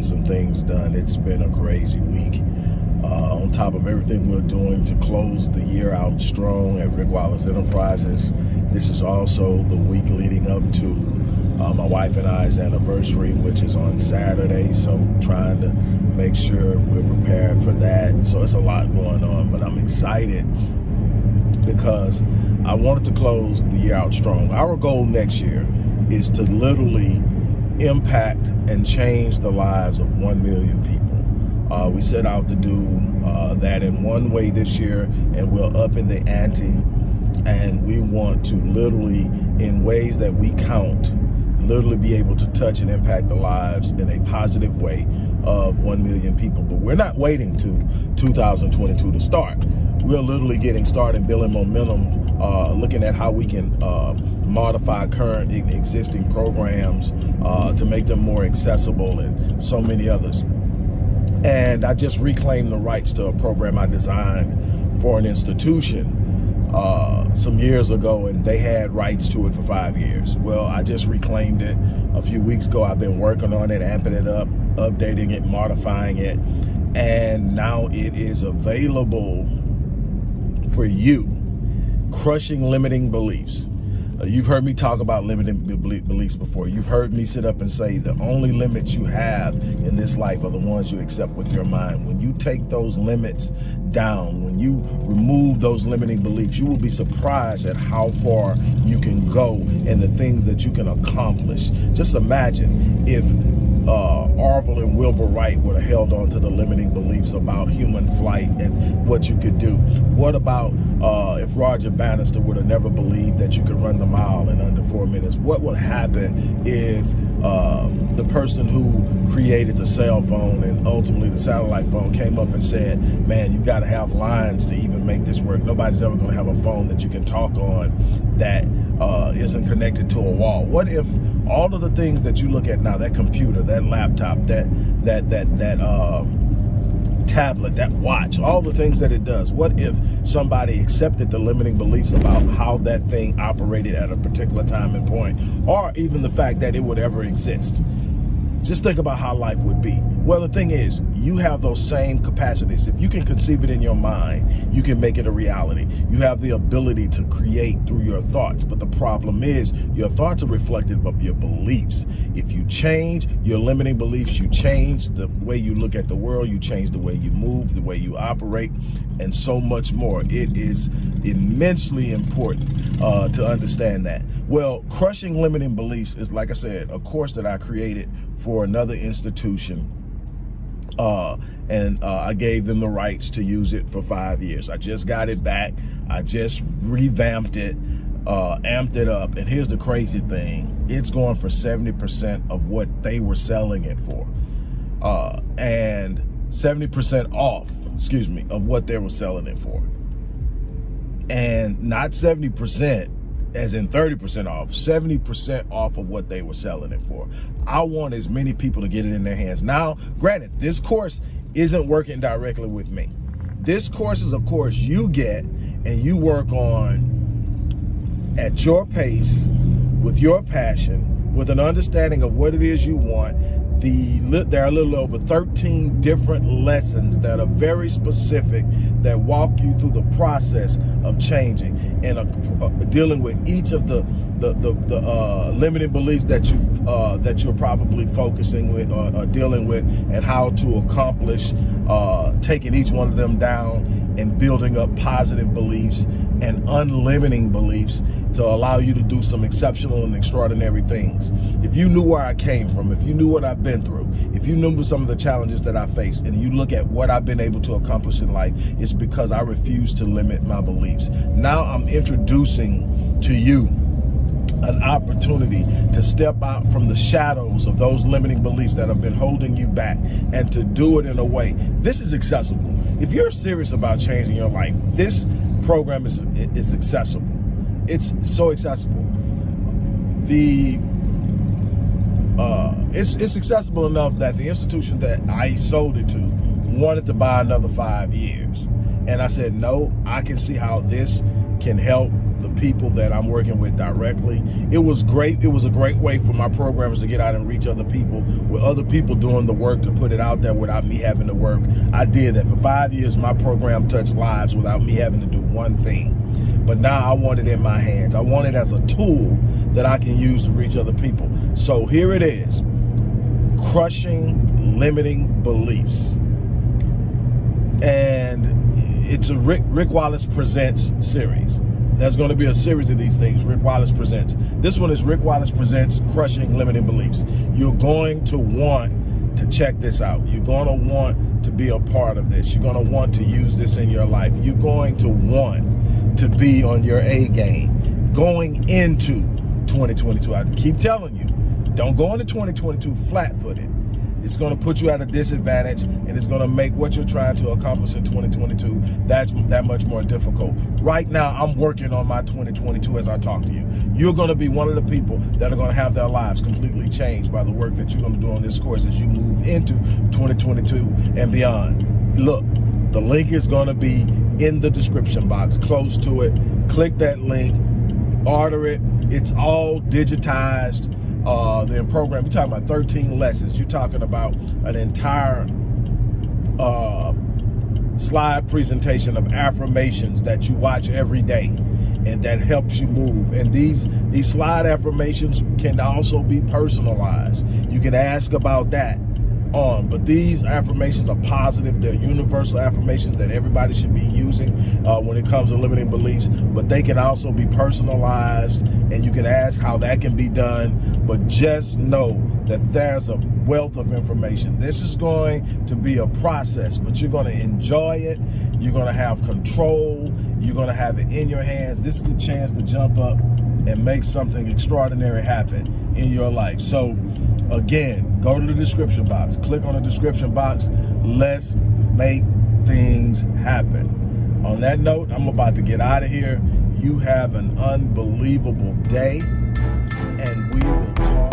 getting some things done. It's been a crazy week. Uh, on top of everything we're doing to close the year out strong at Rick Wallace Enterprises, this is also the week leading up to uh, my wife and I's anniversary, which is on Saturday. So trying to make sure we're prepared for that. So it's a lot going on, but I'm excited because I wanted to close the year out strong. Our goal next year is to literally impact and change the lives of 1 million people. Uh, we set out to do uh, that in one way this year, and we're up in the ante, and we want to literally, in ways that we count, literally be able to touch and impact the lives in a positive way of 1 million people. But we're not waiting to 2022 to start. We're literally getting started building momentum, uh, looking at how we can uh, modify current existing programs uh, to make them more accessible and so many others. And I just reclaimed the rights to a program I designed for an institution uh, some years ago and they had rights to it for five years. Well, I just reclaimed it a few weeks ago. I've been working on it, amping it up, updating it, modifying it, and now it is available for you. Crushing limiting beliefs. Uh, you've heard me talk about limiting beliefs before. You've heard me sit up and say the only limits you have in this life are the ones you accept with your mind. When you take those limits down, when you remove those limiting beliefs, you will be surprised at how far you can go and the things that you can accomplish. Just imagine if uh, Orville and Wilbur Wright would have held on to the limiting beliefs about human flight and what you could do. What about uh, if Roger Bannister would have never believed that you could run the mile in under four minutes? What would happen if uh, the person who created the cell phone and ultimately the satellite phone came up and said, man, you got to have lines to even make this work. Nobody's ever going to have a phone that you can talk on that uh, not connected to a wall. What if all of the things that you look at now, that computer, that laptop, that that that that uh, tablet, that watch, all the things that it does. What if somebody accepted the limiting beliefs about how that thing operated at a particular time and point, or even the fact that it would ever exist? Just think about how life would be. Well, the thing is, you have those same capacities. If you can conceive it in your mind, you can make it a reality. You have the ability to create through your thoughts. But the problem is, your thoughts are reflective of your beliefs. If you change your limiting beliefs, you change the way you look at the world, you change the way you move, the way you operate, and so much more. It is immensely important uh, to understand that. Well, crushing limiting beliefs is, like I said, a course that I created for another institution. Uh, and uh, I gave them the rights to use it for five years. I just got it back. I just revamped it, uh, amped it up. And here's the crazy thing. It's going for 70% of what they were selling it for. Uh, and 70% off, excuse me, of what they were selling it for. And not 70%, as in 30% off, 70% off of what they were selling it for. I want as many people to get it in their hands. Now, granted, this course isn't working directly with me. This course is a course you get and you work on at your pace, with your passion, with an understanding of what it is you want, the there are a little over 13 different lessons that are very specific that walk you through the process of changing and uh, uh, dealing with each of the the the, the uh, limiting beliefs that you uh, that you're probably focusing with or, or, dealing with and how to accomplish uh, taking each one of them down and building up positive beliefs and unlimiting beliefs to allow you to do some exceptional and extraordinary things. If you knew where I came from, if you knew what I've been through, if you knew some of the challenges that I faced, and you look at what I've been able to accomplish in life, it's because I refuse to limit my beliefs. Now I'm introducing to you an opportunity to step out from the shadows of those limiting beliefs that have been holding you back and to do it in a way. This is accessible. If you're serious about changing your life, this program is, is accessible. It's so accessible. The uh, it's it's accessible enough that the institution that I sold it to wanted to buy another five years, and I said no. I can see how this can help the people that I'm working with directly. It was great. It was a great way for my programmers to get out and reach other people with other people doing the work to put it out there without me having to work. I did that for five years. My program touched lives without me having to do one thing. But now I want it in my hands. I want it as a tool that I can use to reach other people. So here it is, crushing limiting beliefs. And it's a Rick, Rick Wallace Presents series. There's going to be a series of these things, Rick Wallace Presents. This one is Rick Wallace Presents Crushing Limiting Beliefs. You're going to want to check this out. You're going to want to be a part of this. You're going to want to use this in your life. You're going to want to be on your A game going into 2022. I keep telling you, don't go into 2022 flat-footed. It's going to put you at a disadvantage and it's going to make what you're trying to accomplish in 2022 that's that much more difficult. Right now, I'm working on my 2022 as I talk to you. You're going to be one of the people that are going to have their lives completely changed by the work that you're going to do on this course as you move into 2022 and beyond. Look, the link is going to be in the description box, close to it. Click that link, order it. It's all digitized uh, the program. You're talking about 13 lessons. You're talking about an entire uh, slide presentation of affirmations that you watch every day and that helps you move. And these, these slide affirmations can also be personalized. You can ask about that on. But these affirmations are positive. They're universal affirmations that everybody should be using uh, when it comes to limiting beliefs. But they can also be personalized and you can ask how that can be done. But just know that there's a wealth of information. This is going to be a process, but you're going to enjoy it. You're going to have control. You're going to have it in your hands. This is the chance to jump up and make something extraordinary happen in your life. So Again, go to the description box. Click on the description box. Let's make things happen. On that note, I'm about to get out of here. You have an unbelievable day, and we will talk.